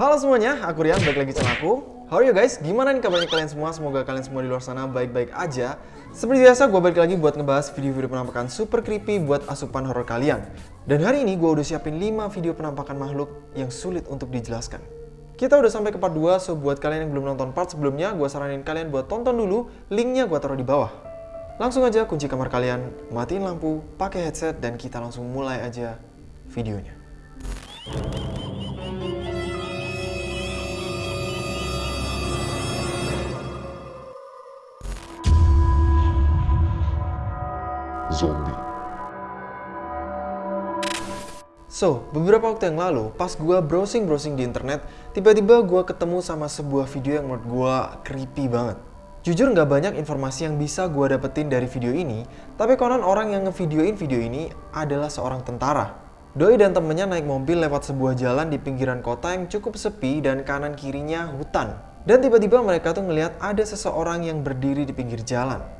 Halo semuanya, aku Rian, balik lagi channel aku. How are you guys? Gimana nih kabarnya kalian semua? Semoga kalian semua di luar sana baik-baik aja. Seperti biasa, gue balik lagi buat ngebahas video-video penampakan super creepy buat asupan horror kalian. Dan hari ini gue udah siapin 5 video penampakan makhluk yang sulit untuk dijelaskan. Kita udah sampai ke part 2, so buat kalian yang belum nonton part sebelumnya, gue saranin kalian buat tonton dulu, linknya gue taruh di bawah. Langsung aja kunci kamar kalian, matiin lampu, pakai headset, dan kita langsung mulai aja videonya. Zombie. So, beberapa waktu yang lalu, pas gue browsing-browsing di internet, tiba-tiba gue ketemu sama sebuah video yang menurut gue creepy banget. Jujur nggak banyak informasi yang bisa gue dapetin dari video ini, tapi konon orang yang ngevideoin video ini adalah seorang tentara. Doi dan temennya naik mobil lewat sebuah jalan di pinggiran kota yang cukup sepi dan kanan kirinya hutan. Dan tiba-tiba mereka tuh ngelihat ada seseorang yang berdiri di pinggir jalan.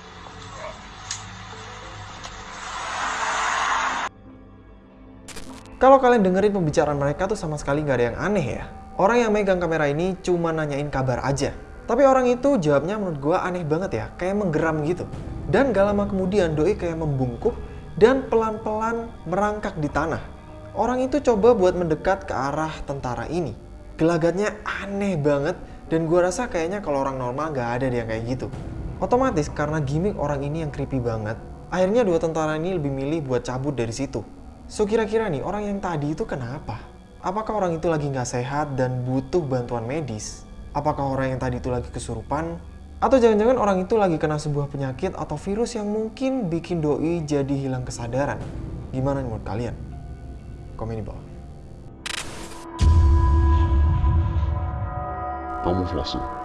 Kalau kalian dengerin pembicaraan mereka tuh sama sekali nggak ada yang aneh ya. Orang yang megang kamera ini cuma nanyain kabar aja. Tapi orang itu jawabnya menurut gue aneh banget ya, kayak menggeram gitu. Dan gak lama kemudian Doi kayak membungkuk dan pelan-pelan merangkak di tanah. Orang itu coba buat mendekat ke arah tentara ini. Gelagatnya aneh banget dan gue rasa kayaknya kalau orang normal gak ada dia kayak gitu. Otomatis karena gimmick orang ini yang creepy banget, akhirnya dua tentara ini lebih milih buat cabut dari situ. So kira-kira nih orang yang tadi itu kenapa? Apakah orang itu lagi nggak sehat dan butuh bantuan medis? Apakah orang yang tadi itu lagi kesurupan? Atau jangan-jangan orang itu lagi kena sebuah penyakit atau virus yang mungkin bikin doi jadi hilang kesadaran? Gimana menurut kalian? Komen di bawah. Kamuflase.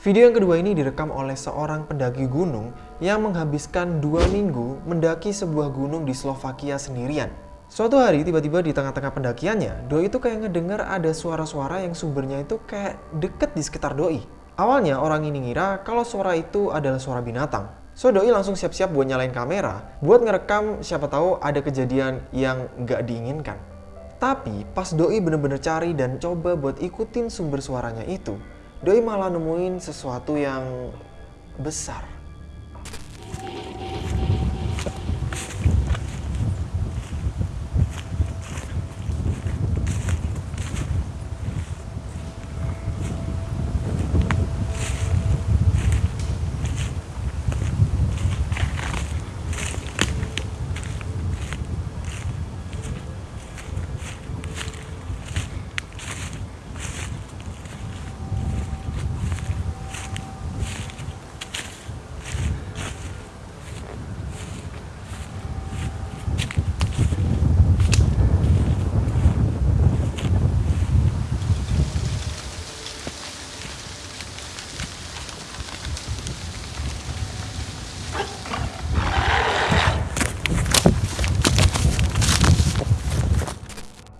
Video yang kedua ini direkam oleh seorang pendaki gunung yang menghabiskan dua minggu mendaki sebuah gunung di Slovakia sendirian. Suatu hari tiba-tiba di tengah-tengah pendakiannya, Doi itu kayak ngedenger ada suara-suara yang sumbernya itu kayak deket di sekitar Doi. Awalnya orang ini ngira kalau suara itu adalah suara binatang. So Doi langsung siap-siap buat nyalain kamera, buat ngerekam siapa tahu ada kejadian yang nggak diinginkan. Tapi pas Doi bener-bener cari dan coba buat ikutin sumber suaranya itu, Doi malah nemuin sesuatu yang besar. Thank you.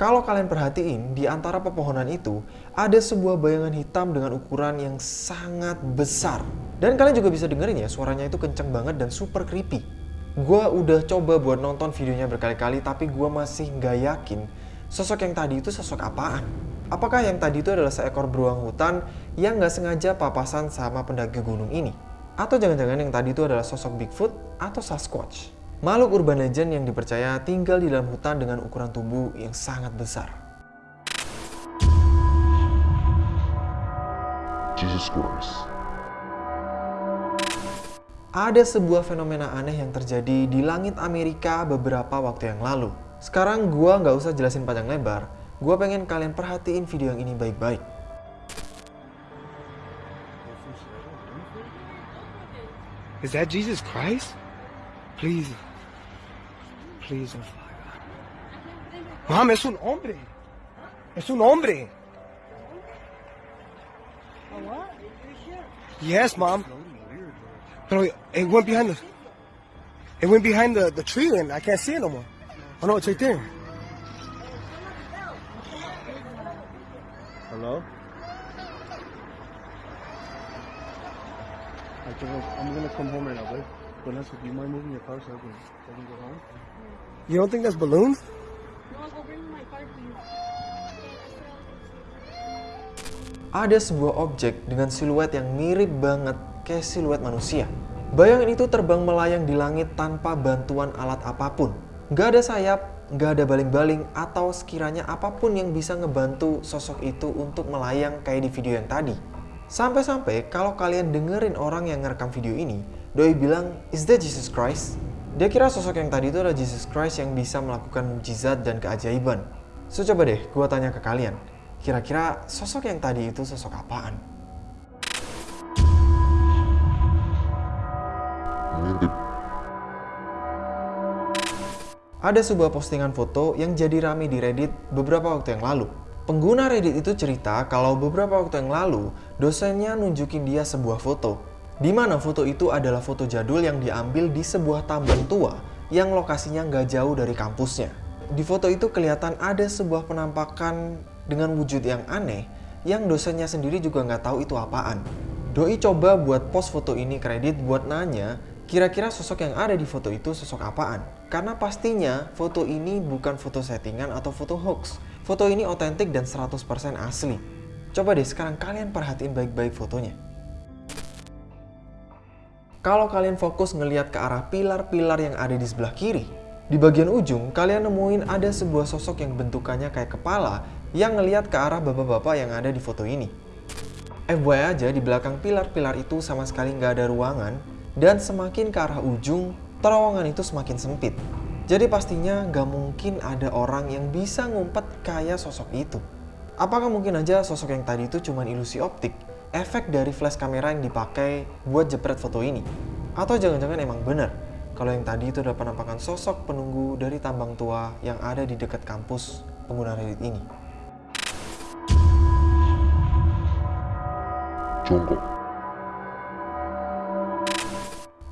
Kalau kalian perhatiin, di antara pepohonan itu ada sebuah bayangan hitam dengan ukuran yang sangat besar. Dan kalian juga bisa dengerin ya, suaranya itu kenceng banget dan super creepy. Gua udah coba buat nonton videonya berkali-kali, tapi gua masih nggak yakin sosok yang tadi itu sosok apaan. Apakah yang tadi itu adalah seekor beruang hutan yang nggak sengaja papasan sama pendaki gunung ini? Atau jangan-jangan yang tadi itu adalah sosok Bigfoot atau Sasquatch? Makhluk urban legend yang dipercaya tinggal di dalam hutan dengan ukuran tubuh yang sangat besar. Jesus Christ. Ada sebuah fenomena aneh yang terjadi di langit Amerika beberapa waktu yang lalu. Sekarang gua nggak usah jelasin panjang lebar, gua pengen kalian perhatiin video yang ini baik-baik. Is that Jesus Christ? Please. Please. Mom, es un hombre. Es un hombre. Yes, mom. But it went behind the. It went behind the, the tree and I can't see it no more. Oh no, it's right there. Hello? I I'm gonna come home right now, babe. Vanessa, do you mind moving your car so I can, so I can go home? You don't think that's balloons? No, I'll bring my car to you. Ada sebuah objek dengan siluet yang mirip banget kayak siluet manusia. Bayangan itu terbang melayang di langit tanpa bantuan alat apa pun. Gak ada sayap, gak ada baling-baling, atau sekiranya apa pun yang bisa ngebantu sosok itu untuk melayang kayak di video yang tadi. Sampai-sampai kalau kalian dengerin orang yang ngerekam video ini, Doi bilang, Is that Jesus Christ? Dia kira sosok yang tadi itu adalah Jesus Christ yang bisa melakukan mujizat dan keajaiban. So coba deh, gua tanya ke kalian. Kira-kira sosok yang tadi itu sosok apaan? Ada sebuah postingan foto yang jadi rame di Reddit beberapa waktu yang lalu. Pengguna Reddit itu cerita kalau beberapa waktu yang lalu dosennya nunjukin dia sebuah foto. Di mana foto itu adalah foto jadul yang diambil di sebuah tambang tua yang lokasinya nggak jauh dari kampusnya. Di foto itu kelihatan ada sebuah penampakan dengan wujud yang aneh yang dosennya sendiri juga nggak tahu itu apaan. Doi coba buat post foto ini ke Reddit buat nanya kira-kira sosok yang ada di foto itu sosok apaan. Karena pastinya foto ini bukan foto settingan atau foto hoax. Foto ini otentik dan 100% asli. Coba deh sekarang kalian perhatiin baik-baik fotonya. Kalau kalian fokus ngelihat ke arah pilar-pilar yang ada di sebelah kiri, di bagian ujung kalian nemuin ada sebuah sosok yang bentukannya kayak kepala yang ngelihat ke arah bapak-bapak yang ada di foto ini. FYI aja di belakang pilar-pilar itu sama sekali nggak ada ruangan dan semakin ke arah ujung, terowongan itu semakin sempit. Jadi pastinya nggak mungkin ada orang yang bisa ngumpet kayak sosok itu. Apakah mungkin aja sosok yang tadi itu cuma ilusi optik? Efek dari flash kamera yang dipakai buat jepret foto ini? Atau jangan-jangan emang bener kalau yang tadi itu adalah penampakan sosok penunggu dari tambang tua yang ada di dekat kampus pengguna Reddit ini? Jongkok.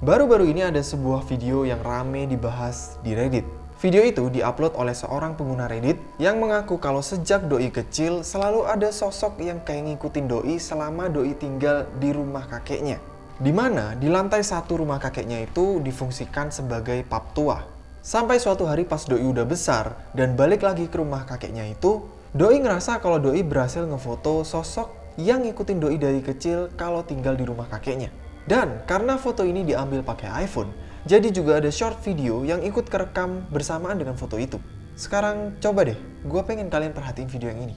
Baru-baru ini ada sebuah video yang rame dibahas di Reddit. Video itu diupload oleh seorang pengguna Reddit yang mengaku kalau sejak doi kecil selalu ada sosok yang kayak ngikutin doi selama doi tinggal di rumah kakeknya. Di mana di lantai satu rumah kakeknya itu difungsikan sebagai pub tua. Sampai suatu hari pas doi udah besar dan balik lagi ke rumah kakeknya itu, doi ngerasa kalau doi berhasil ngefoto sosok yang ngikutin doi dari kecil kalau tinggal di rumah kakeknya. Dan karena foto ini diambil pakai iPhone, jadi juga ada short video yang ikut kerekam bersamaan dengan foto itu. Sekarang coba deh, gue pengen kalian perhatiin video yang ini.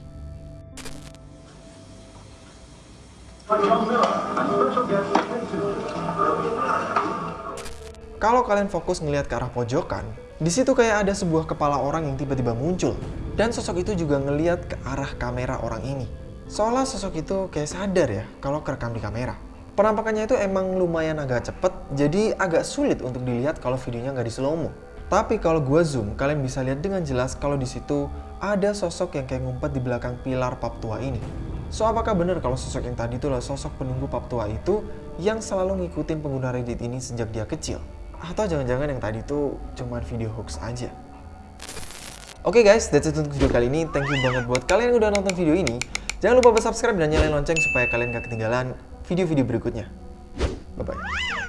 Kalau kalian fokus ngelihat ke arah pojokan, di situ kayak ada sebuah kepala orang yang tiba-tiba muncul. Dan sosok itu juga ngeliat ke arah kamera orang ini. Seolah sosok itu kayak sadar ya kalau kerekam di kamera. Penampakannya itu emang lumayan agak cepet, jadi agak sulit untuk dilihat kalau videonya nggak di slow mo. Tapi kalau gue zoom, kalian bisa lihat dengan jelas kalau di situ ada sosok yang kayak ngumpet di belakang pilar pub tua ini. So apakah benar kalau sosok yang tadi itu adalah sosok penunggu pub tua itu yang selalu ngikutin pengguna Reddit ini sejak dia kecil? Atau jangan-jangan yang tadi itu cuma video hoax aja? Oke guys, that's it untuk video kali ini. Thank you banget buat kalian yang udah nonton video ini. Jangan lupa subscribe dan nyalain lonceng supaya kalian gak ketinggalan video-video berikutnya. Bye-bye.